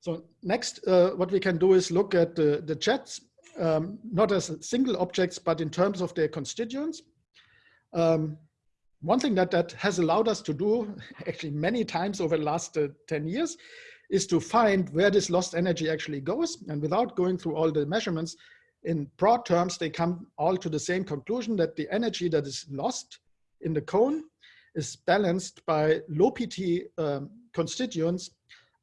So next, uh, what we can do is look at the, the jets, um, not as single objects, but in terms of their constituents. Um, one thing that that has allowed us to do actually many times over the last uh, 10 years is to find where this lost energy actually goes. And without going through all the measurements, in broad terms, they come all to the same conclusion that the energy that is lost in the cone is balanced by low PT um, constituents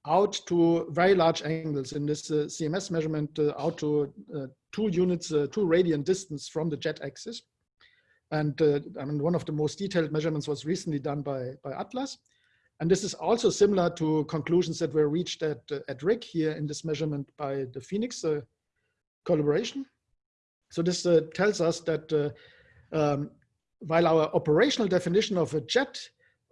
out to very large angles in this uh, CMS measurement uh, out to uh, two units, uh, two radian distance from the jet axis. And uh, I mean, one of the most detailed measurements was recently done by, by Atlas. And this is also similar to conclusions that were reached at, uh, at RHIC here in this measurement by the PHENIX collaboration. So this tells us that um, while our operational definition of a jet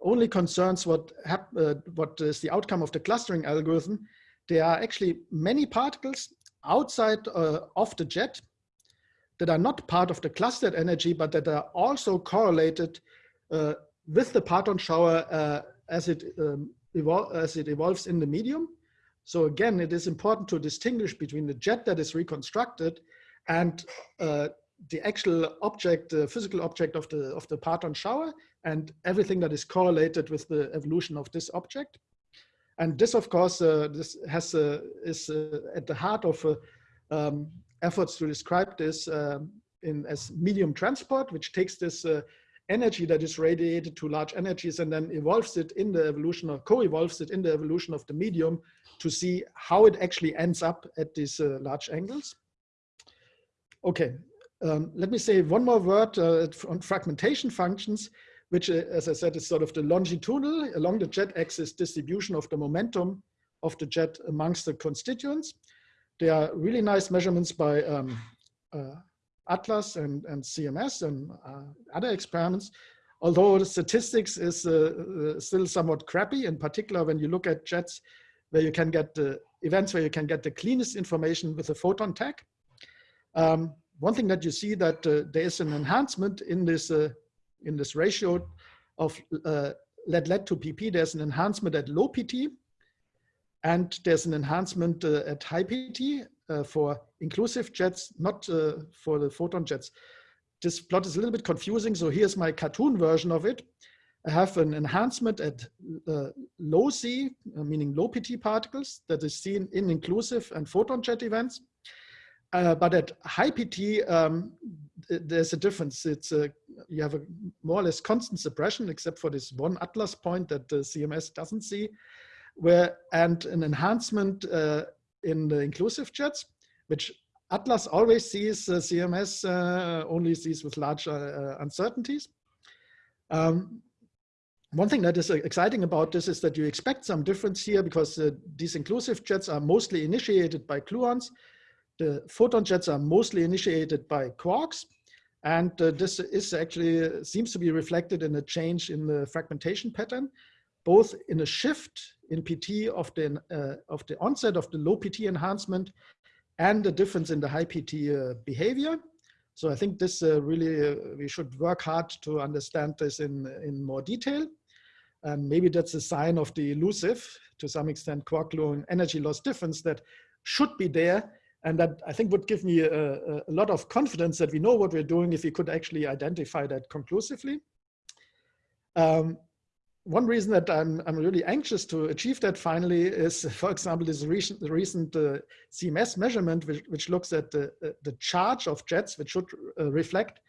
only concerns what, uh, what is the outcome of the clustering algorithm, there are actually many particles outside of the jet that are not part of the clustered energy, but that are also correlated uh, with the parton shower uh, as, it, um, as it evolves in the medium. So again, it is important to distinguish between the jet that is reconstructed and uh, the actual object, the physical object of the, of the parton shower and everything that is correlated with the evolution of this object. And this, of course, uh, this has uh, is uh, at the heart of uh, um, efforts to describe this um, in as medium transport, which takes this uh, energy that is radiated to large energies and then evolves it in the evolution or co-evolves it in the evolution of the medium to see how it actually ends up at these uh, large angles. Okay, um, let me say one more word uh, on fragmentation functions, which, uh, as I said, is sort of the longitudinal along the jet axis distribution of the momentum of the jet amongst the constituents. There are really nice measurements by um, uh, Atlas and, and CMS and uh, other experiments, although the statistics is uh, uh, still somewhat crappy, in particular when you look at jets where you can get the events where you can get the cleanest information with a photon tag. Um, one thing that you see that uh, there is an enhancement in this uh, in this ratio of uh, lead lead to PP. There's an enhancement at low PT, and there's an enhancement uh, at high PT uh, for inclusive jets, not uh, for the photon jets. This plot is a little bit confusing, so here's my cartoon version of it. I have an enhancement at low C, meaning low PT particles, that is seen in inclusive and photon jet events. Uh, but at high PT, um, there's a difference. It's a, you have a more or less constant suppression, except for this one atlas point that the CMS doesn't see where and an enhancement uh, in the inclusive jets, which Atlas always sees, uh, CMS uh, only sees with large uh, uh, uncertainties. Um, one thing that is exciting about this is that you expect some difference here because these inclusive jets are mostly initiated by gluons. The photon jets are mostly initiated by quarks. And this is actually seems to be reflected in a change in the fragmentation pattern, both in a shift in PT of the, uh, of the onset of the low PT enhancement and the difference in the high PT uh, behavior. So I think this uh, really, uh, we should work hard to understand this in, in more detail. And maybe that's a sign of the elusive, to some extent, quark gluon energy loss difference that should be there. And that I think would give me a, a lot of confidence that we know what we're doing if we could actually identify that conclusively. Um, one reason that I'm, I'm really anxious to achieve that finally is, for example, this recent, recent uh, CMS measurement, which, which looks at the, the charge of jets, which should uh, reflect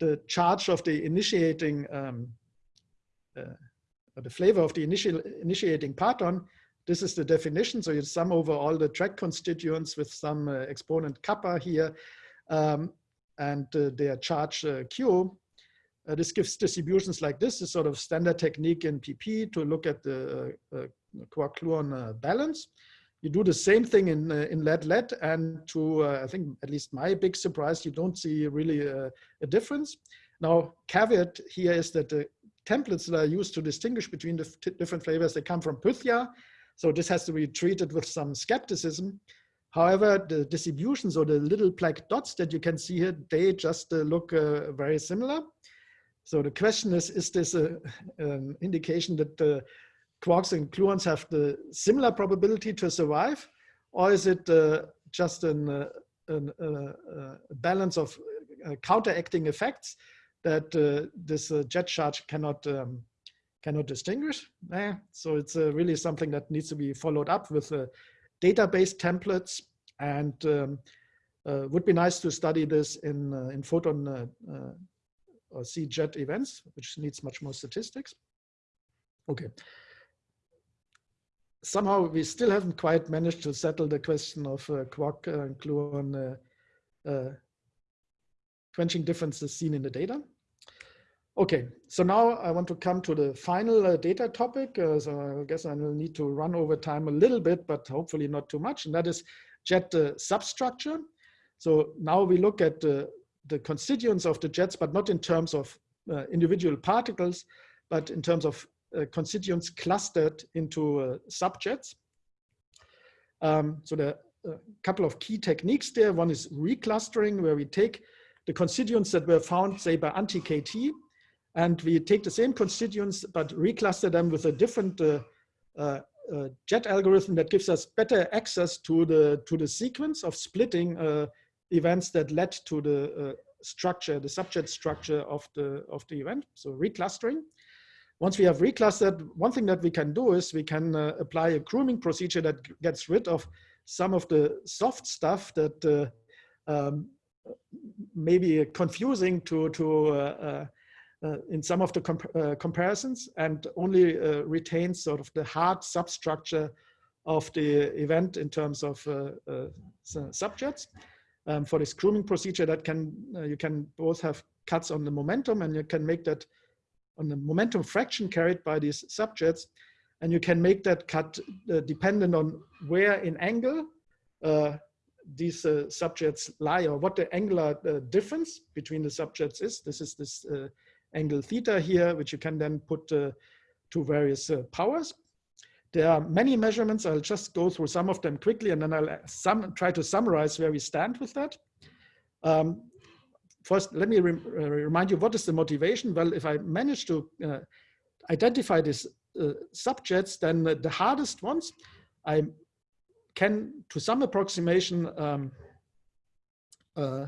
the charge of the initiating, um, uh, the flavor of the initial initiating parton. This is the definition. So you sum over all the track constituents with some uh, exponent kappa here um, and uh, their charge uh, Q. Uh, this gives distributions like this, a sort of standard technique in PP to look at the uh, uh quark-gluon uh, balance. You do the same thing in, uh, in lead-lead and to, I think, at least my big surprise, you don't see really a, a difference. Now, caveat here is that the templates that are used to distinguish between the different flavors, they come from Pythia. So this has to be treated with some skepticism. However, the distributions or the little black dots that you can see here, they just uh, look uh, very similar. So the question is, is this a, an indication that the quarks and gluons have the similar probability to survive, or is it uh, just an, uh, uh, balance of uh, counteracting effects that this jet charge cannot um, cannot distinguish? Eh, so it's really something that needs to be followed up with database templates and um, would be nice to study this in in photon or see jet events, which needs much more statistics. Okay. Somehow we still haven't quite managed to settle the question of uh, quark uh, and gluon uh, uh, quenching differences seen in the data. Okay, so now I want to come to the final uh, data topic. Uh, so I guess I will need to run over time a little bit, but hopefully not too much. And that is jet substructure. So now we look at the constituents of the jets, but not in terms of individual particles, but in terms of uh, constituents clustered into uh, subjets. Um, so there are a couple of key techniques there. One is reclustering, where we take the constituents that were found, say, by anti-KT, and we take the same constituents, but recluster them with a different uh, uh, uh, jet algorithm that gives us better access to the, to the sequence of splitting uh, events that led to the structure, the subjet structure of the, of the event, so reclustering. Once we have reclustered, one thing that we can do is we can uh, apply a grooming procedure that gets rid of some of the soft stuff that uh, um, may be confusing to, to uh, uh, uh in some of the comp uh, comparisons and only retains sort of the hard substructure of the event in terms of subjets. Um, for this grooming procedure that can, you can both have cuts on the momentum and you can make that on the momentum fraction carried by these subjets And you can make that cut uh, dependent on where in angle uh, these uh, subjets lie or what the angular uh, difference between the subjets is. This is this uh, angle theta here, which you can then put uh, to various powers. There are many measurements. I'll just go through some of them quickly and then I'll sum, try to summarize where we stand with that. Um, first, let me re uh, remind you, what is the motivation? Well, if I manage to uh, identify these uh, subjets, then the hardest ones, I can, to some approximation, um, uh,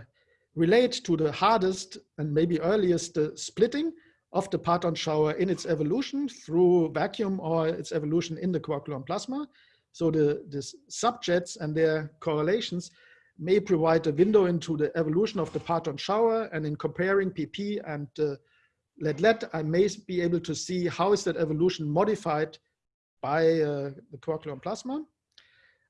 relate to the hardest and maybe earliest uh, splitting of the parton shower in its evolution through vacuum or its evolution in the quark-gluon plasma. So the, the subjets and their correlations may provide a window into the evolution of the parton shower. And in comparing PP and uh, lead-lead, I may be able to see how is that evolution modified by uh, the quark-gluon plasma.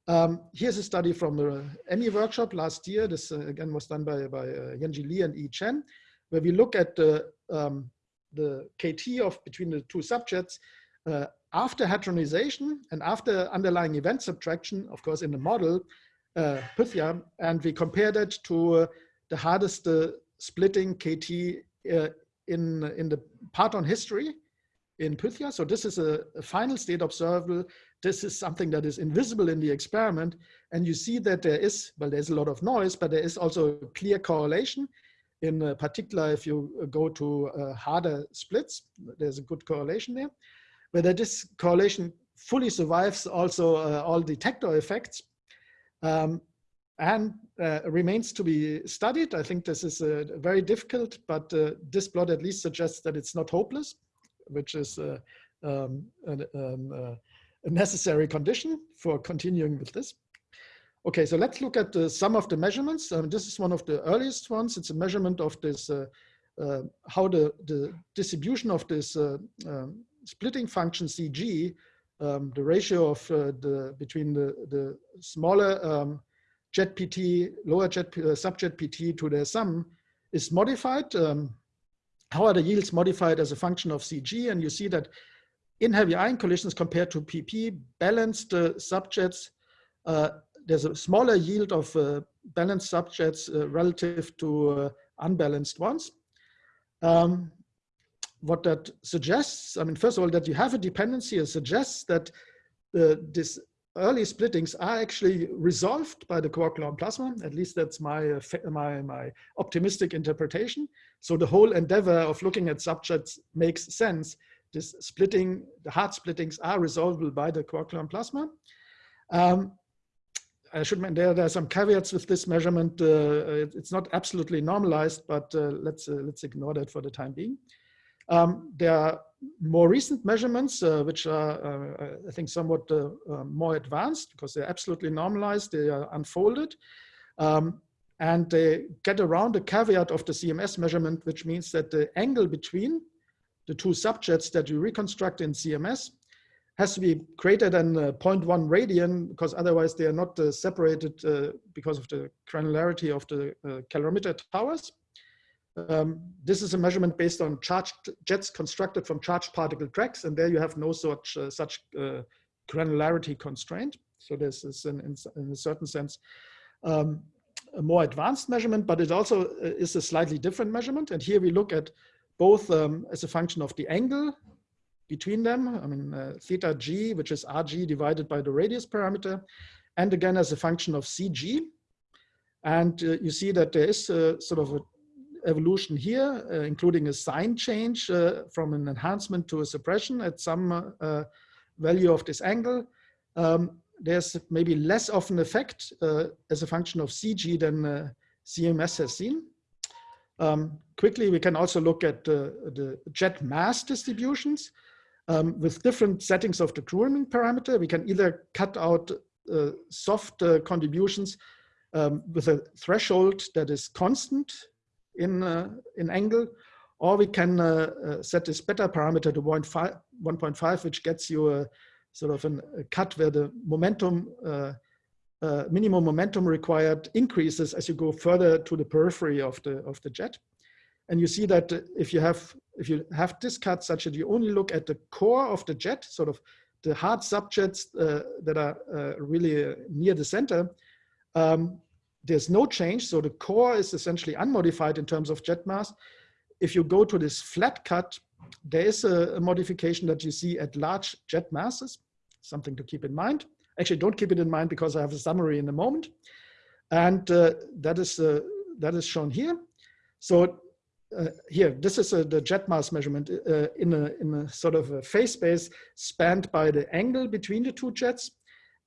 Um, here's a study from the EMMI workshop last year. This uh, again was done by, by uh, Yen-Jie Lee and Yi Chen, where we look at the, um, the KT of between the two subjets uh, after hadronization and after underlying event subtraction, of course, in the model, uh, Pythia, and we compared it to the hardest uh, splitting KT uh, in, in the parton history in Pythia. So this is a, a, final state observable. This is something that is invisible in the experiment. And you see that there is, well, there's a lot of noise, but there is also a clear correlation. In uh, particular, if you go to uh, harder splits, there's a good correlation there. Whether this correlation fully survives also all detector effects um, and uh, remains to be studied. I think this is uh, very difficult, but uh, this plot at least suggests that it's not hopeless, which is uh, um, um, uh, a, necessary condition for continuing with this. Okay, so let's look at uh, some of the measurements. Um, this is one of the earliest ones. It's a measurement of this, how the, the distribution of this um, splitting function zg um, the ratio of uh, the between the the smaller um, jet PT, lower jet uh, subjet PT to their sum is modified. Um, how are the yields modified as a function of zg? And you see that in heavy ion collisions compared to PP, balanced uh, subjets, uh, there's a smaller yield of uh, balanced subjets uh, relative to unbalanced ones. Um, what that suggests, I mean, first of all, that you have a dependency it suggests that uh, this early splittings are actually resolved by the quark-gluon plasma. At least that's my, uh, my, my optimistic interpretation. So the whole endeavor of looking at subjets makes sense this splitting, the hard splittings are resolvable by the quark-gluon plasma. Um, I should mention there, there are some caveats with this measurement. Uh, it's not absolutely normalized, but uh, let's, uh, let's ignore that for the time being. Um, there are more recent measurements, uh, which are, uh, I think, somewhat uh, more advanced because they're absolutely normalized, they are unfolded. Um, and they get around the caveat of the CMS measurement, which means that the angle between the two subjets that you reconstruct in CMS has to be greater than uh, 0.1 radian because otherwise they are not uh, separated uh, because of the granularity of the uh, calorimeter towers. Um, this is a measurement based on charged jets constructed from charged particle tracks, and there you have no such uh, such uh, granularity constraint. So this is, in, in, in a certain sense, um, a more advanced measurement, but it also is a slightly different measurement. And here we look at both um, as a function of the angle between them, I mean, uh, theta g, which is rg divided by the radius parameter, and again as a function of zg. And uh, you see that there is a, sort of an evolution here, uh, including a sign change uh, from an enhancement to a suppression at some uh, value of this angle. Um, there's maybe less of an effect uh, as a function of zg than CMS has seen. Um, quickly, we can also look at the jet mass distributions. Um, with different settings of the grooming parameter, we can either cut out uh, soft uh, contributions um, with a threshold that is constant in, uh, in angle, or we can uh, uh, set this beta parameter to 1.5, which gets you a sort of an, a cut where the momentum, uh, minimum momentum required increases as you go further to the periphery of the, of the jet. And you see that if you have if you have this cut such that you only look at the core of the jet, sort of the hard subjets uh, that are uh, really uh, near the center, um, there's no change. So the core is essentially unmodified in terms of jet mass. If you go to this flat cut, there is a, a modification that you see at large jet masses, something to keep in mind. Actually, don't keep it in mind because I have a summary in a moment. And uh, that is uh, that is shown here. So uh, here, this is a, the jet mass measurement uh, in, a, in a sort of a phase space spanned by the angle between the two jets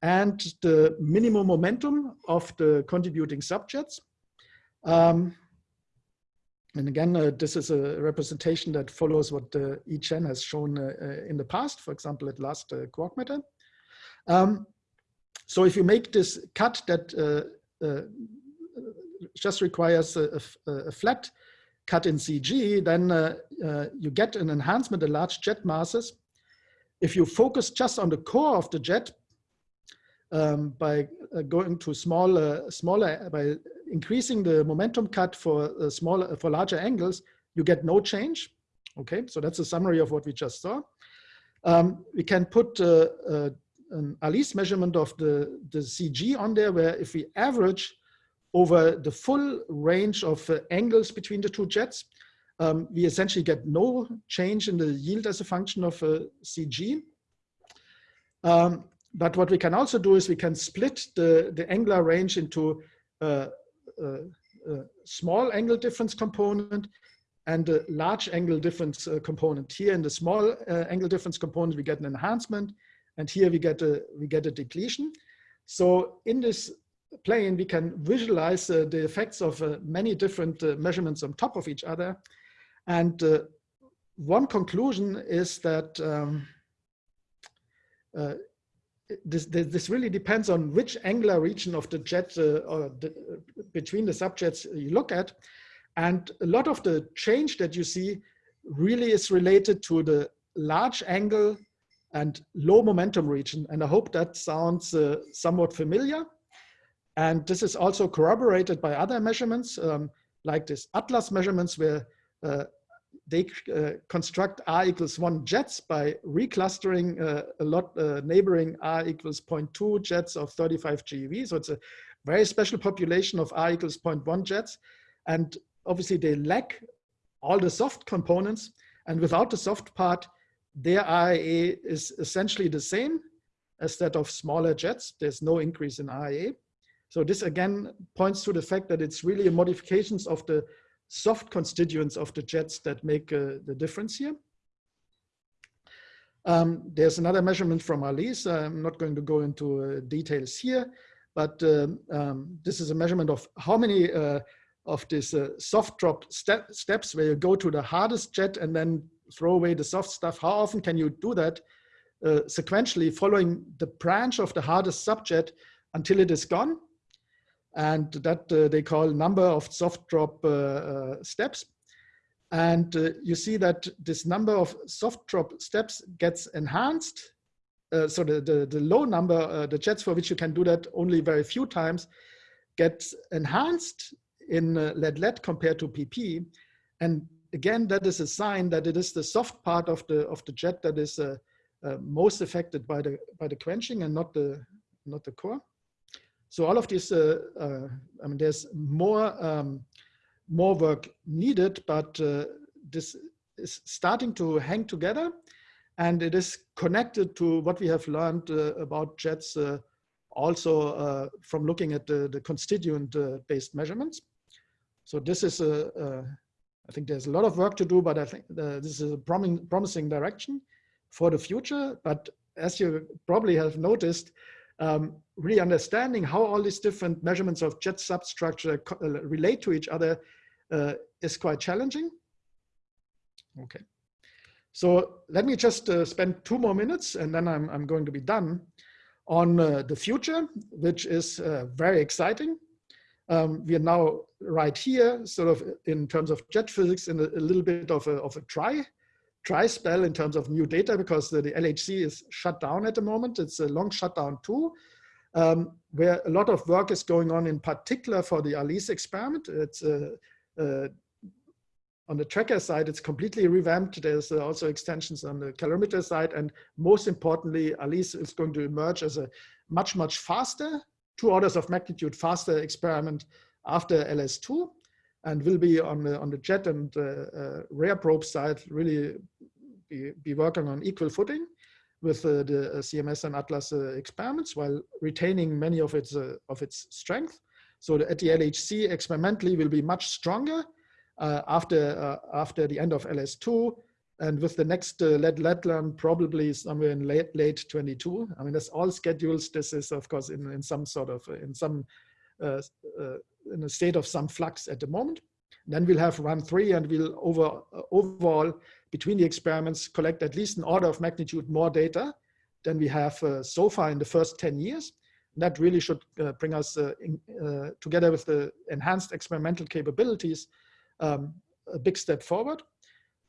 and the minimum momentum of the contributing subjets. Um, and again, uh, this is a representation that follows what uh, Chen has shown uh, uh, in the past, for example, at last uh, quark matter. Um, so if you make this cut that uh, just requires a, a, a flat cut in zg, then uh, uh, you get an enhancement in large jet masses. If you focus just on the core of the jet um, by uh, going to smaller, smaller, by increasing the momentum cut for uh, smaller, for larger angles, you get no change. Okay, so that's a summary of what we just saw. Um, we can put uh, uh, an ALICE measurement of the, the zg on there, where if we average over the full range of uh, angles between the two jets, um, we essentially get no change in the yield as a function of uh, zg. Um, but what we can also do is we can split the, the angular range into a, a, a small angle difference component and a large angle difference uh, component. Here in the small uh, angle difference component, we get an enhancement, and here we get a, we get a depletion. So in this plane, we can visualize uh, the effects of uh, many different uh, measurements on top of each other. And uh, one conclusion is that um, uh, this, this really depends on which angular region of the jet uh, or the, between the subjets you look at. And a lot of the change that you see really is related to the large angle and low momentum region. And I hope that sounds somewhat familiar. And this is also corroborated by other measurements, um, like this ATLAS measurements, where uh, they uh, construct R equals one jets by reclustering uh, a lot uh, neighboring R equals 0.2 jets of 35 GeV. So it's a very special population of R equals 0.1 jets. And obviously they lack all the soft components. And without the soft part, their RAA is essentially the same as that of smaller jets. There's no increase in RAA. So this again points to the fact that it's really modifications of the soft constituents of the jets that make uh, the difference here. Um, there's another measurement from Alice. I'm not going to go into uh, details here, but um, um, this is a measurement of how many uh, of these uh, soft drop step steps where you go to the hardest jet and then throw away the soft stuff. How often can you do that uh, sequentially following the branch of the hardest subjet until it is gone? And that uh, they call number of soft drop uh, steps. And uh, you see that this number of soft drop steps gets enhanced. Uh, so the, the, the, low number, uh, the jets for which you can do that only very few times, gets enhanced in uh, lead-lead compared to PP. And again, that is a sign that it is the soft part of the, of the jet that is uh, uh, most affected by the, by the quenching and not the, not the core. So all of this, I mean, there's more um, more work needed, but uh, this is starting to hang together and it is connected to what we have learned uh, about jets uh, also uh, from looking at the, the constituent uh, based measurements. So this is a, a, I think there's a lot of work to do, but I think uh, this is a prom promising direction for the future. But as you probably have noticed, um, really understanding how all these different measurements of jet substructure relate to each other uh, is quite challenging. Okay. So let me just uh, spend two more minutes and then I'm, I'm going to be done on uh, the future, which is uh, very exciting. Um, we are now right here, sort of in terms of jet physics, in a, a little bit of a, of a dry spell in terms of new data because the, the, LHC is shut down at the moment. It's a long shutdown too, um, where a lot of work is going on in particular for the ALICE experiment. It's a uh, on the tracker side, it's completely revamped. There's uh, also extensions on the calorimeter side. And most importantly, ALICE is going to emerge as a much, much faster, two orders of magnitude faster experiment after LS2 and will be on the, on the jet and uh, uh, rare probe side really be, be working on equal footing with uh, the CMS and Atlas uh, experiments while retaining many of its, of its strength. So the, at the LHC experimentally will be much stronger uh, after, uh, after the end of LS2 and with the next uh, lead probably somewhere in late, late 22. I mean, that's all schedules. This is of course in, in some sort of, in some, uh, uh, in a state of some flux at the moment. Then we'll have run three and we'll over, uh, overall between the experiments collect at least an order of magnitude more data than we have uh, so far in the first 10 years that really should uh, bring us in, together with the enhanced experimental capabilities um, a big step forward.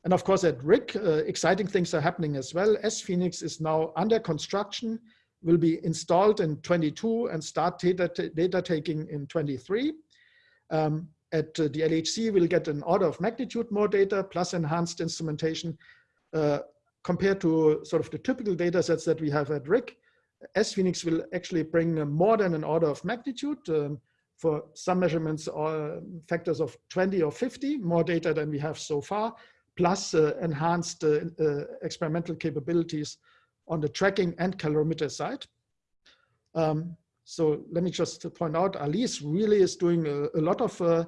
And of course at RHIC, uh, exciting things are happening as well. sPHENIX is now under construction, will be installed in 22 and start data, data taking in 23. Um, at uh, the LHC, we'll get an order of magnitude more data plus enhanced instrumentation uh, compared to sort of the typical data sets that we have at RHIC. sPHENIX will actually bring more than an order of magnitude. Um, for some measurements or uh, factors of 20 or 50, more data than we have so far, plus uh, enhanced uh, uh, experimental capabilities on the tracking and calorimeter side. Um, so let me just point out, Alice really is doing a, a lot of uh,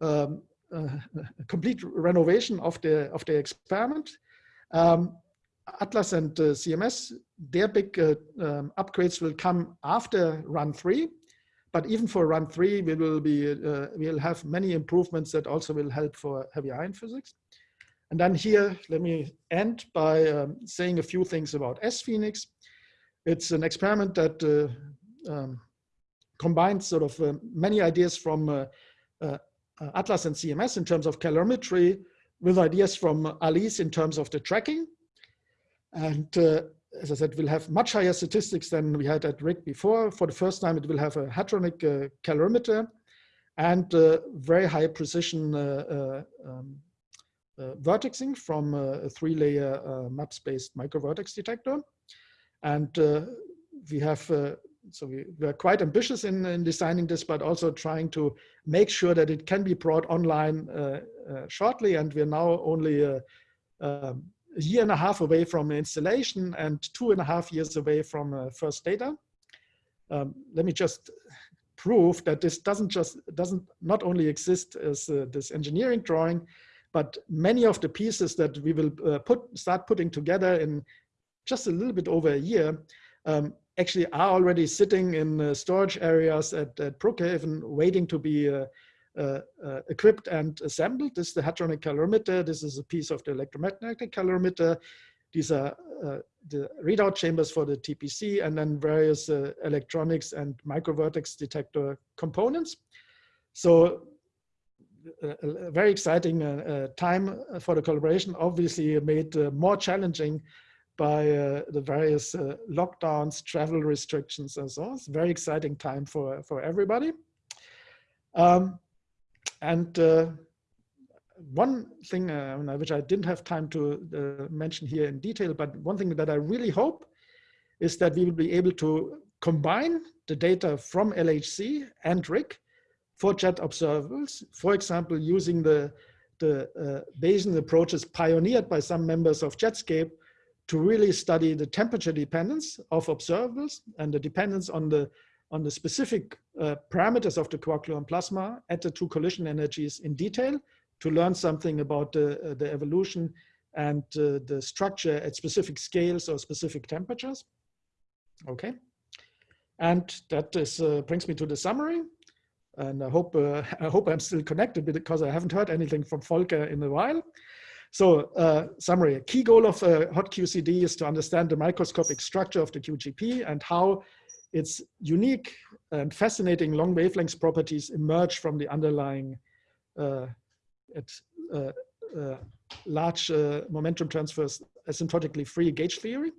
um, uh, complete renovation of the of the experiment. Um, Atlas and uh, CMS, their big um, upgrades will come after run three. But even for run three, we will be we'll have many improvements that also will help for heavy ion physics. And then here, let me end by um, saying a few things about sPHENIX. It's an experiment that uh, um, combines sort of uh, many ideas from uh, uh, Atlas and CMS in terms of calorimetry with ideas from ALICE in terms of the tracking and uh, as I said, we'll have much higher statistics than we had at RHIC before. For the first time, it will have a hadronic uh, calorimeter and uh, very high precision uh, uh, um, uh, vertexing from a three-layer MAPS-based microvertex detector. And we have, so we, we, are quite ambitious in, in, designing this, but also trying to make sure that it can be brought online shortly. And we're now only um, a year and a half away from installation and two and a half years away from uh, first data. Um, let me just prove that this doesn't just doesn't not only exist as uh, this engineering drawing, but many of the pieces that we will uh, put start putting together in just a little bit over a year, um, actually are already sitting in uh, storage areas at, at Brookhaven waiting to be uh, uh, uh, equipped and assembled. This is the hadronic calorimeter. This is a piece of the electromagnetic calorimeter. These are uh, the readout chambers for the TPC and then various uh, electronics and microvertex detector components. So a, very exciting uh, time for the collaboration, obviously made more challenging by uh, the various uh, lockdowns, travel restrictions, and so on. It's a very exciting time for, for everybody. Um, and uh, one thing uh, which I didn't have time to uh, mention here in detail, but one thing that I really hope is that we will be able to combine the data from LHC and RHIC for jet observables, for example, using the, the uh, Bayesian approaches pioneered by some members of Jetscape to really study the temperature dependence of observables and the dependence on the on the specific uh, parameters of the quark-gluon plasma at the two collision energies in detail to learn something about the, uh, the evolution and uh, the structure at specific scales or specific temperatures. Okay. And that is, uh, brings me to the summary. And I hope, uh, I hope I'm still connected because I haven't heard anything from Volker in a while. So uh, summary, a key goal of uh, hot QCD is to understand the microscopic structure of the QGP and how its unique and fascinating long wavelength properties emerge from the underlying uh, at, uh, uh, large uh, momentum transfers asymptotically free gauge theory.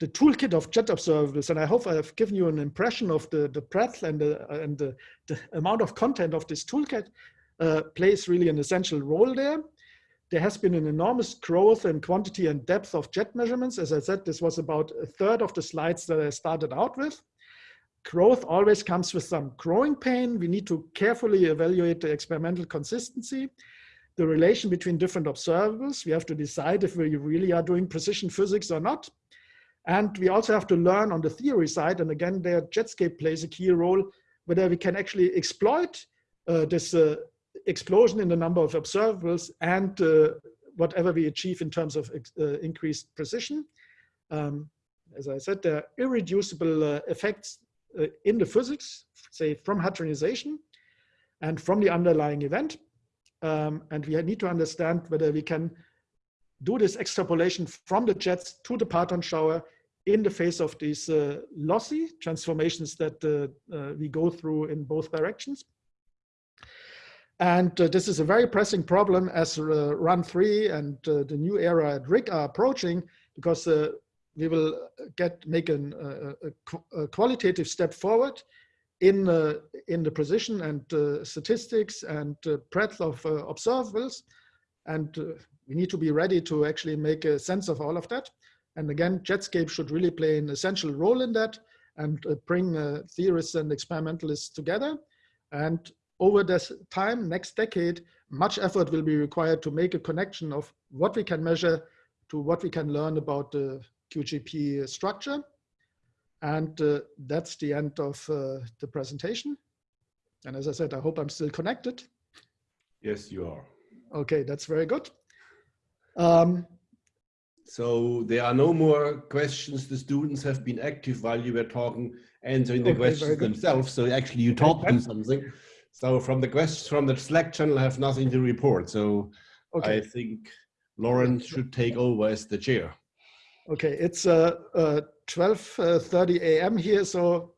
The toolkit of jet observables, and I hope I have given you an impression of the, the breadth and, the, and the, the amount of content of this toolkit, uh, plays really an essential role there there has been an enormous growth in quantity and depth of jet measurements. As I said, this was about a third of the slides that I started out with. Growth always comes with some growing pain. We need to carefully evaluate the experimental consistency, the relation between different observables. We have to decide if we really are doing precision physics or not. And we also have to learn on the theory side, and again, there Jetscape plays a key role, whether we can actually exploit uh, this uh, explosion in the number of observables and uh, whatever we achieve in terms of uh, increased precision. Um, as I said, there are irreducible uh, effects uh, in the physics, say from hadronization and from the underlying event. Um, and we need to understand whether we can do this extrapolation from the jets to the parton shower in the face of these uh, lossy transformations that uh, uh, we go through in both directions. And uh, this is a very pressing problem as uh, run three and the new era at RHIC are approaching because we will get make an, a, a, qualitative step forward in, in the precision and statistics and breadth of observables. And we need to be ready to actually make a sense of all of that. And again, Jetscape should really play an essential role in that and bring theorists and experimentalists together. And over this time, next decade, much effort will be required to make a connection of what we can measure to what we can learn about the QGP structure. And uh, that's the end of uh, the presentation. And as I said, I hope I'm still connected. Yes, you are. Okay, that's very good. Um, so there are no more questions. The students have been active while you were talking, answering the okay, questions themselves. So actually you taught them something. So from the questions from the Slack channel, I have nothing to report. So okay. I think Lauren should take over as the chair. Okay, it's uh, uh, 12.30 a.m. here, so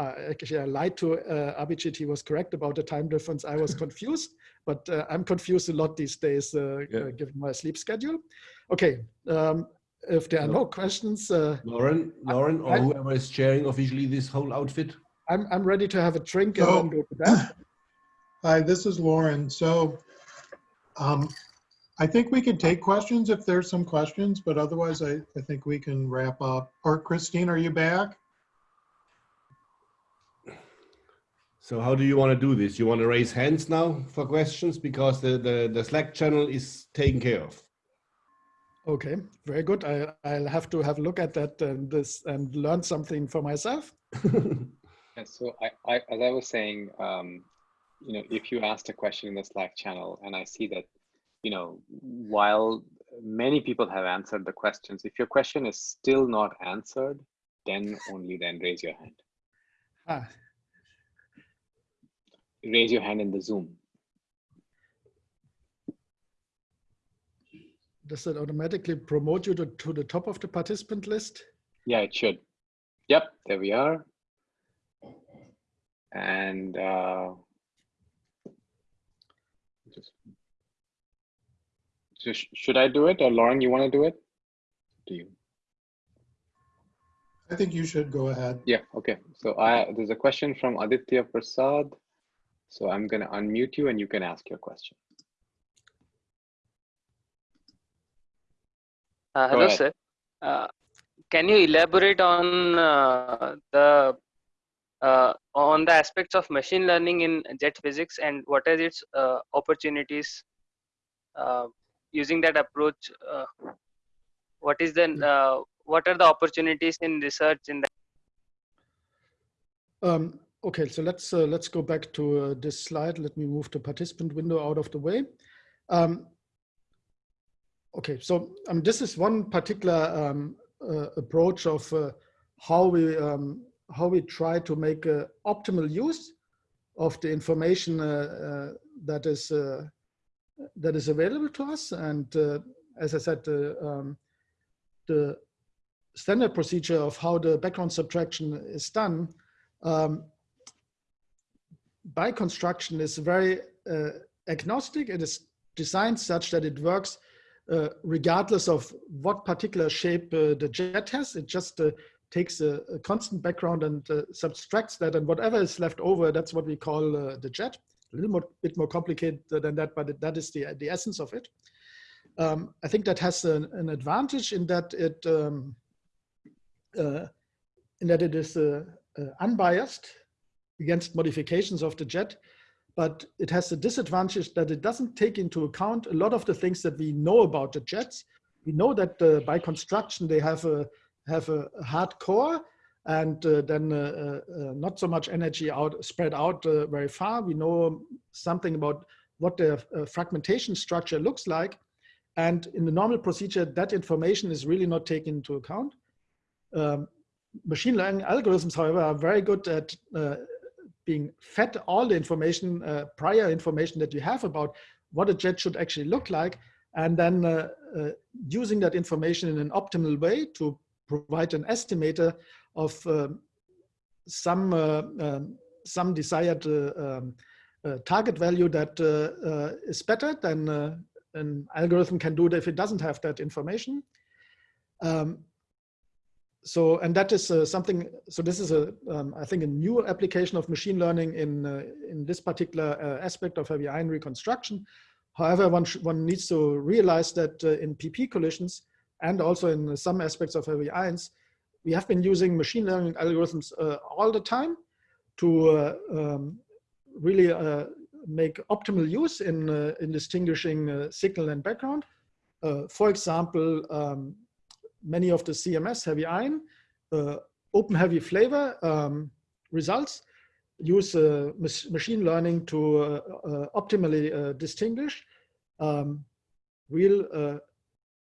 uh, actually I lied to uh, Abhijit, he was correct about the time difference. I was confused, but uh, I'm confused a lot these days uh, yeah. uh, given my sleep schedule. Okay, um, if there are no, no questions. Uh, Lauren, Lauren or I, whoever is chairing officially this whole outfit. I'm, I'm ready to have a drink and then go to bed. Hi, this is Lauren. So um, I think we can take questions if there's some questions, but otherwise I, I think we can wrap up. Or Christine, are you back? So how do you want to do this? You want to raise hands now for questions because the, the, the Slack channel is taken care of. Okay, very good. I, I'll have to have a look at that and this and learn something for myself. And so I, I, as I was saying, um, you know, if you asked a question in the Slack channel and I see that, you know, while many people have answered the questions. If your question is still not answered, then only then raise your hand. Ah, Raise your hand in the Zoom. does it automatically promote you to, to the top of the participant list? Yeah, it should. Yep, there we are. And uh, just, so sh- should I do it or Lauren, you want to do it? Do you? I think you should go ahead. Yeah, okay. So I there's a question from Aditya Prasad. So I'm going to unmute you and you can ask your question. Uh, hello, sir. Uh, can you elaborate on uh, the uh, on the aspects of machine learning in jet physics and what are its uh, opportunities uh, using that approach? Uh, what is the uh, what are the opportunities in research in that? Um, okay, so let's uh, let's go back to uh, this slide. Let me move the participant window out of the way. Um, okay, so um, this is one particular um, uh, approach of uh, how we um, how we try to make uh, optimal use of the information uh, that is that is available to us. And as I said, um, the standard procedure of how the background subtraction is done um, by construction is very uh, agnostic. It is designed such that it works uh, regardless of what particular shape uh, the jet has. It just uh, takes a, a, constant background and uh, subtracts that and whatever is left over, that's what we call uh, the jet. A little more, bit more complicated than that, but that is the, the essence of it. Um, I think that has an, an advantage in that it um, in that it is unbiased against modifications of the jet, but it has the disadvantage that it doesn't take into account a lot of the things that we know about the jets. We know that uh, by construction they have a have a hard core and uh, then uh, uh, not so much energy out spread out very far. We know something about what the fragmentation structure looks like. And in the normal procedure, that information is really not taken into account. Um, machine learning algorithms, however, are very good at uh, being fed all the information, uh, prior information that you have about what a jet should actually look like, and then uh, using that information in an optimal way to provide an estimator of some um, some desired um, target value that is better than an algorithm can do if it doesn't have that information. Um, so, and that is uh, something, so this is a, um, I think a new application of machine learning in, uh, in this particular uh, aspect of heavy ion reconstruction. However, one, one needs to realize that uh, in PP collisions and also in some aspects of heavy ions, we have been using machine learning algorithms uh, all the time to uh, um, really make optimal use in, in distinguishing signal and background. for example, um, many of the CMS heavy ion, uh, open heavy flavor um, results use uh, machine learning to uh, uh optimally uh, distinguish um, real uh,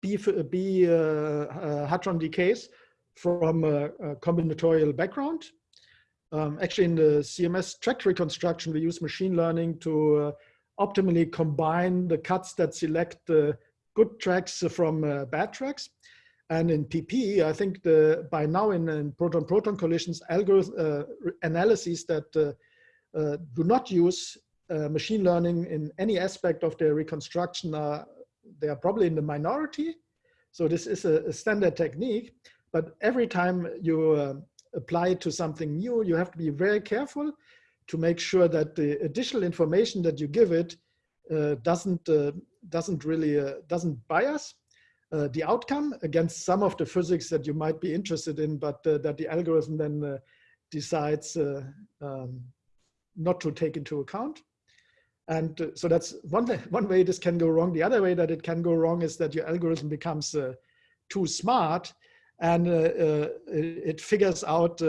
B, B hadron decays from a, combinatorial background. Um, actually, in the CMS track reconstruction, we use machine learning to optimally combine the cuts that select the good tracks from bad tracks. And in PP, I think the by now in, proton-proton collisions, algorithm uh, analyses that uh, uh, do not use uh, machine learning in any aspect of their reconstruction are they are probably in the minority. So this is a, a standard technique, but every time you uh, apply it to something new, you have to be very careful to make sure that the additional information that you give it uh, doesn't doesn't really doesn't bias uh, the outcome against some of the physics that you might be interested in, but uh, that the algorithm then uh, decides uh, um, not to take into account. And uh, so that's one, one way this can go wrong. The other way that it can go wrong is that your algorithm becomes uh, too smart and it figures out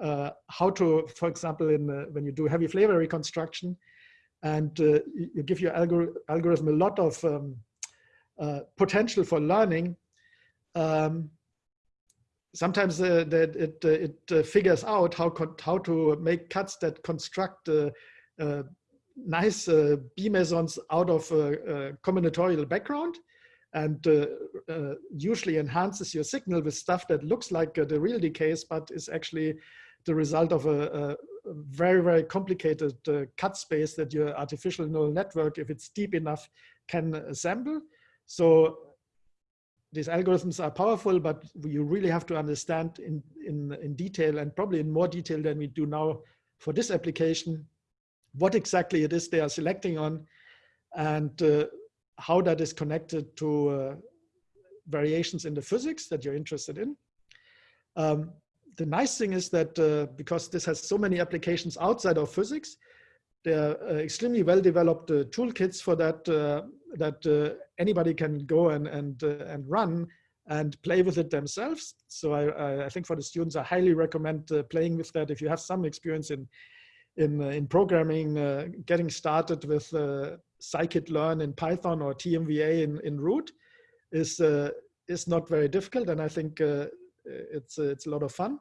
how to, for example, in when you do heavy flavor reconstruction, and you give your algor algorithm a lot of um, uh, potential for learning, um, sometimes uh, that it, uh, it uh, figures out how, how to make cuts that construct nice B mesons out of a, combinatorial background and uh, uh, usually enhances your signal with stuff that looks like uh, the real decays, but is actually the result of a, a very, very complicated cut space that your artificial neural network, if it's deep enough, can assemble. So these algorithms are powerful, but you really have to understand in, in, in detail and probably in more detail than we do now for this application, what exactly it is they are selecting on and uh, how that is connected to uh, variations in the physics that you're interested in. Um, the nice thing is that uh, because this has so many applications outside of physics, there are uh, extremely well developed uh, toolkits for that uh, that uh, anybody can go and and uh, and run and play with it themselves. So I, I think for the students, I highly recommend uh, playing with that. If you have some experience in in in programming, getting started with scikit-learn in Python or TMVA in in Root is is not very difficult, and I think it's it's a lot of fun.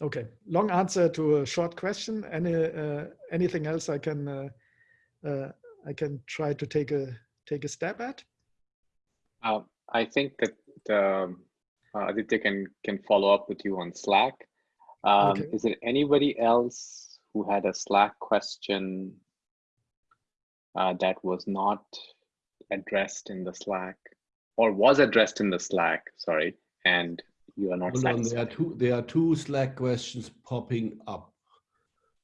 Okay, long answer to a short question. Any uh, anything else I can uh, uh, I can try to take a take a stab at? Uh, I think that um, uh, Aditya can can follow up with you on Slack. Um, okay. Is there anybody else who had a Slack question uh, that was not addressed in the Slack or was addressed in the Slack? Sorry, and you are not Hold on, there are two there are two Slack questions popping up.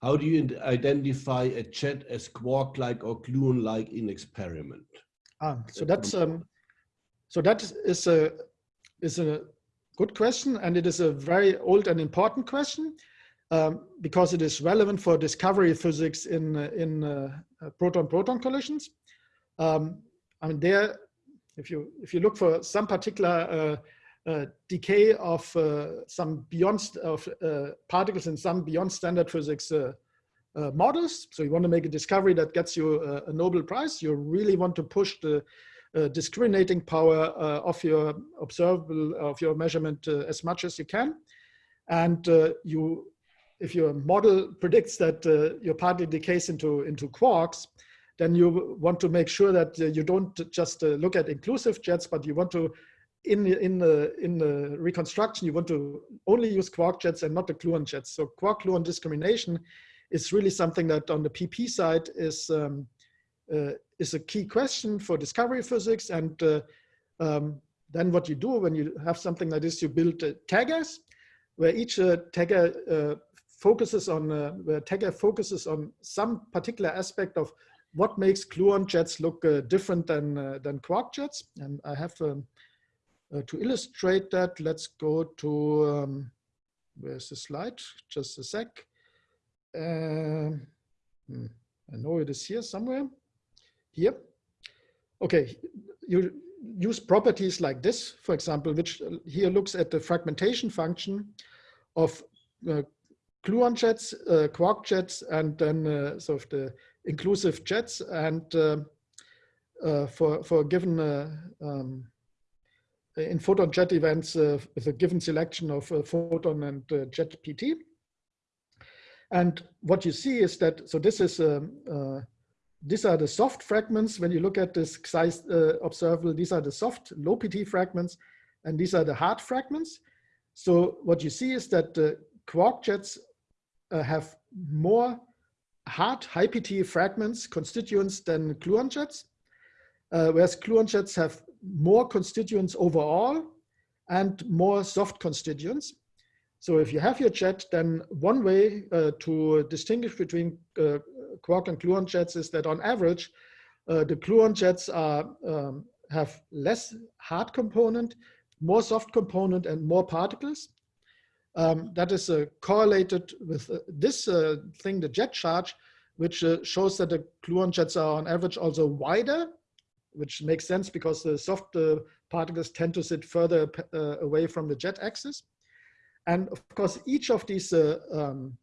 How do you identify a jet as quark-like or gluon-like in experiment? Ah, so that's um, so that is a is a good question, and it is a very old and important question um, because it is relevant for discovery physics in in uh, proton-proton collisions. Um, I mean, there, if you if you look for some particular uh, uh, decay of uh, some beyond of uh, particles in some beyond standard physics models. So you want to make a discovery that gets you a, a Nobel Prize. You really want to push the uh, discriminating power uh, of your observable of your measurement uh, as much as you can and you if your model predicts that your particle decays into into quarks then you want to make sure that you don't just look at inclusive jets but you want to in in the in the reconstruction, you want to only use quark jets and not the gluon jets. So quark gluon discrimination is really something that on the PP side is um, uh, is a key question for discovery physics. And uh, um, then what you do when you have something like this, you build uh, taggers, where each uh, tagger uh, focuses on uh, where tagger focuses on some particular aspect of what makes gluon jets look different than than quark jets. And I have um, uh, to illustrate that, let's go to, um, where's the slide? Just a sec. Uh, hmm, I know it is here somewhere. Here. Okay, you use properties like this, for example, which uh, here looks at the fragmentation function of uh, gluon jets, uh, quark jets, and then uh, sort of the inclusive jets. And uh, uh, for for a given um, in photon jet events uh, with a given selection of uh, photon and uh, jet PT. And what you see is that, so this is, um, these are the soft fragments. When you look at this xi observable, these are the soft low PT fragments, and these are the hard fragments. So what you see is that the quark jets have more hard high PT fragments, constituents than gluon jets, uh, whereas gluon jets have more constituents overall and more soft constituents. So if you have your jet, then one way uh, to distinguish between uh, quark and gluon jets is that on average, uh, the gluon jets are, um, have less hard component, more soft component, and more particles. Um, that is uh, correlated with uh, this uh, thing, the jet charge, which shows that the gluon jets are on average also wider which makes sense because the soft uh, particles tend to sit further uh, away from the jet axis. And of course, each of these uh, um,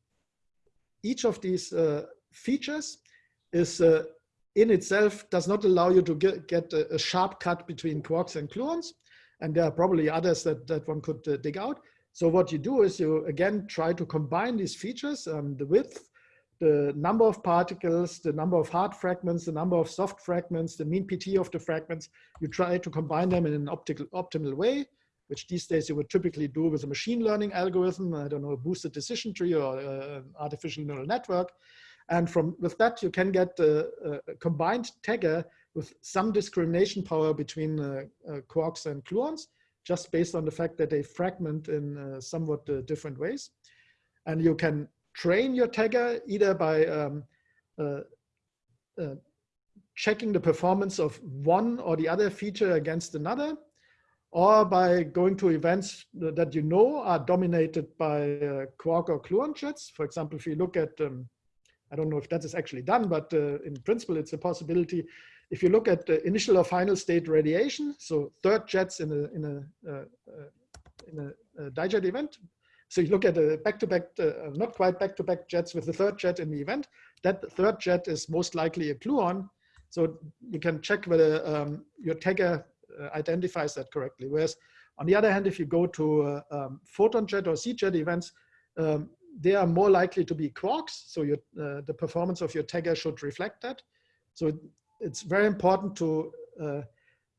each of these features is in itself does not allow you to get, get a, a, sharp cut between quarks and gluons. And there are probably others that, that one could uh, dig out. So what you do is you again try to combine these features, um, the width, the number of particles, the number of hard fragments, the number of soft fragments, the mean PT of the fragments. You try to combine them in an optical, optimal way, which these days you would typically do with a machine learning algorithm, I don't know, a boosted decision tree or uh, an artificial neural network. And from with that, you can get a, a combined tagger with some discrimination power between uh, uh, quarks and gluons, just based on the fact that they fragment in uh, somewhat uh, different ways. And you can train your tagger either by um, uh, uh, checking the performance of one or the other feature against another, or by going to events that you know are dominated by quark or gluon jets. For example, if you look at um, I don't know if that is actually done, but uh, in principle, it's a possibility. If you look at the initial or final state radiation, so third jets in a, in a, uh, uh in a, a dijet event, so you look at a back-to-back, -back, uh, not quite back-to-back -back jets with the third jet in the event, that third jet is most likely a gluon. So you can check whether um, your tagger uh, identifies that correctly. Whereas on the other hand, if you go to uh, um, photon jet or Z jet events, um, they are more likely to be quarks. So your, uh, the performance of your tagger should reflect that. So it's very important to uh,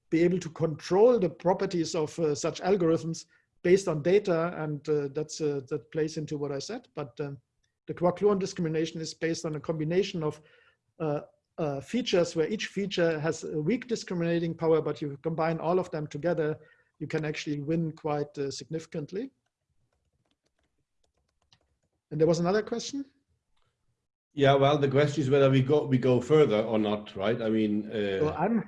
be able to control the properties of uh, such algorithms based on data. And uh, that's, uh, that plays into what I said. But um, the quark-gluon discrimination is based on a combination of uh, features where each feature has a weak discriminating power, but you combine all of them together, you can actually win quite significantly. And there was another question. Yeah, well, the question is whether we go we go further or not, right? I mean, uh... so I'm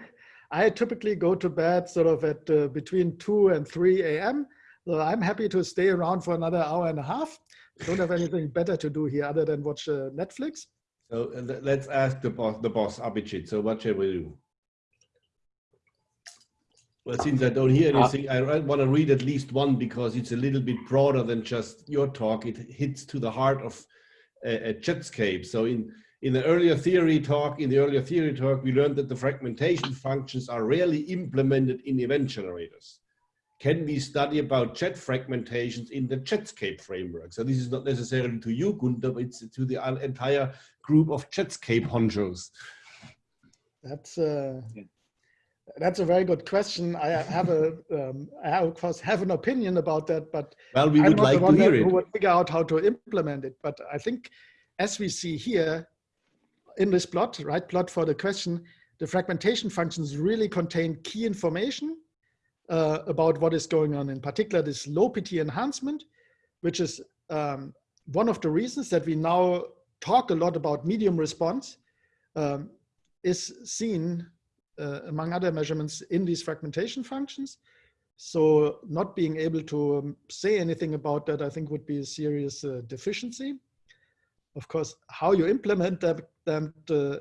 I typically go to bed sort of at uh, between two and three a.m. So I'm happy to stay around for another hour and a half. don't have anything better to do here other than watch uh, Netflix. So uh, let's ask the boss, the boss Abhijit. So what shall we do? Well, since I don't hear uh, anything, I want to read at least one because it's a little bit broader than just your talk. It hits to the heart of a, a Jetscape. So in, in the earlier theory talk, in the earlier theory talk, we learned that the fragmentation functions are rarely implemented in event generators. Can we study about jet fragmentations in the Jetscape framework? So this is not necessarily to you, Gunther, but it's to the entire group of Jetscape honchos. That's uh, that's a very good question. I have a, um, I of course have an opinion about that, but well, we would like to hear it. Who would figure out how to implement it. But I think, as we see here in this plot, right plot for the question, the fragmentation functions really contain key information uh, about what is going on. In particular, this low PT enhancement, which is um, one of the reasons that we now talk a lot about medium response, um, is seen uh, among other measurements in these fragmentation functions. So not being able to um, say anything about that, I think would be a serious uh, deficiency. Of course, how you implement that, that uh,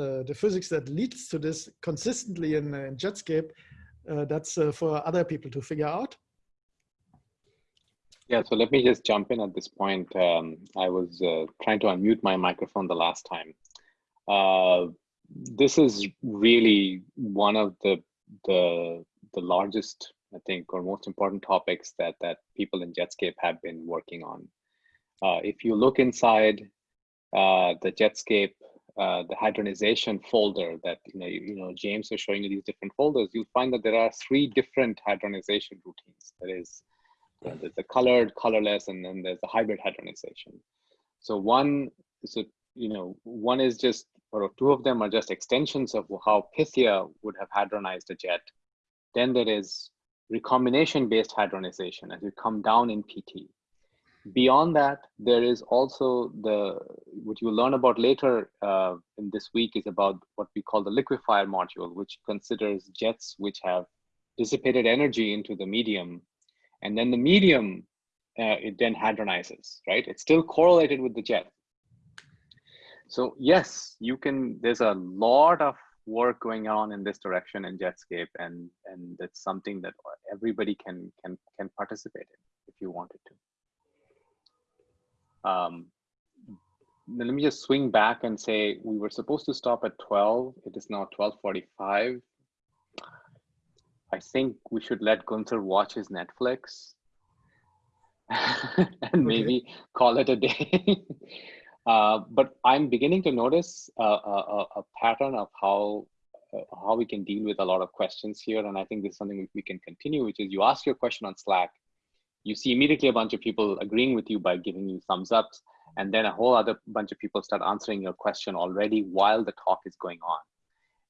uh the physics that leads to this consistently in, in Jetscape, uh, that's uh, for other people to figure out. Yeah, so let me just jump in at this point. Um, I was trying to unmute my microphone the last time this is really one of the the the largest I think or most important topics that that people in Jetscape have been working on. Uh, if you look inside uh, the Jetscape, uh, the hadronization folder that you know you, you, know James was showing you these different folders, you'll find that there are three different hadronization routines. There is there's the colored, colorless, and then there's the hybrid hadronization. So one a you know one is just or two of them are just extensions of how Pythia would have hadronized a jet. Then there is recombination based hadronization as you come down in PT. Beyond that, there is also the, what you'll learn about later uh, in this week is about what we call the liquefier module, which considers jets which have dissipated energy into the medium. And then the medium, uh, it then hadronizes, right? It's still correlated with the jet, so yes, you can, there's a lot of work going on in this direction in Jetscape and, and it's something that everybody can, can, can participate in if you wanted to. Um, then let me just swing back and say we were supposed to stop at 12. It is now 12:45. I think we should let Gunther watch his Netflix and maybe call it a day. uh, but I'm beginning to notice a, a, a pattern of how uh, how we can deal with a lot of questions here. And I think this is something we can continue, which is you ask your question on Slack, you see immediately a bunch of people agreeing with you by giving you thumbs ups, and then a whole other bunch of people start answering your question already while the talk is going on.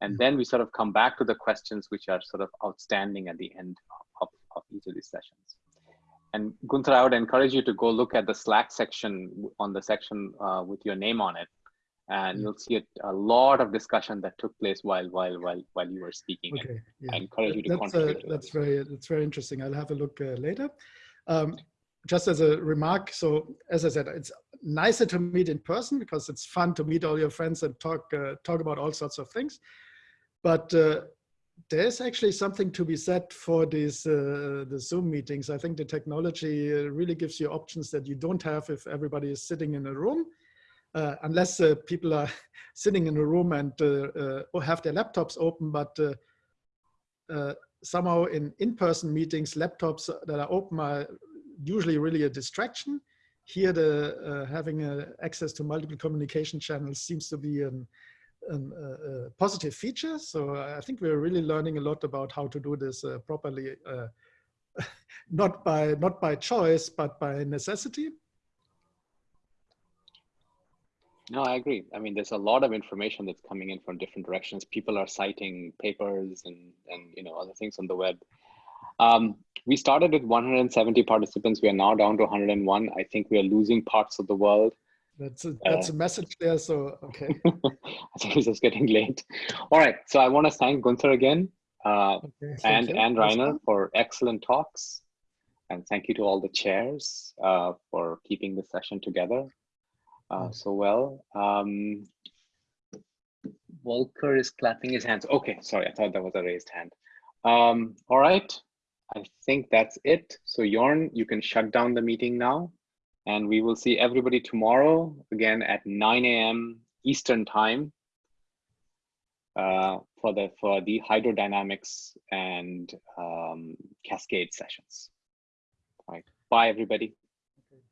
And then we sort of come back to the questions which are sort of outstanding at the end of, of each of these sessions. And Gunther, I would encourage you to go look at the Slack section on the section uh, with your name on it. And you'll see a, a, lot of discussion that took place while while while while you were speaking. Okay, yeah. I encourage you to that's, contribute. Uh, to that's that. very that's very interesting. I'll have a look uh, later. Um, just as a remark, so as I said, it's nicer to meet in person because it's fun to meet all your friends and talk uh, talk about all sorts of things. But uh, there's actually something to be said for these uh, the Zoom meetings. I think the technology uh, really gives you options that you don't have if everybody is sitting in a room, uh, unless uh, people are sitting in a room and have their laptops open. But somehow in in-person meetings, laptops that are open are usually really a distraction. Here, the having access to multiple communication channels seems to be an um, a, positive feature. So I think we're really learning a lot about how to do this uh, properly, uh, not by not by choice, but by necessity. No, I agree. I mean, there's a lot of information that's coming in from different directions. People are citing papers and and you know other things on the web. Um, we started with 170 participants. We are now down to 101. I think we are losing parts of the world. That's a, that's uh, a message there. So, okay. I think it's just getting late. All right. So I want to thank Gunther again uh, okay, and, and Rainer for excellent talks. And thank you to all the chairs uh, for keeping the session together uh, so well. Um, Volker is clapping his hands. Okay, sorry, I thought that was a raised hand. Um, all right, I think that's it. So Jorn, you can shut down the meeting now. And we will see everybody tomorrow again at 9 a.m. Eastern time uh, for the for the hydrodynamics and um, cascade sessions. All right. Bye, everybody.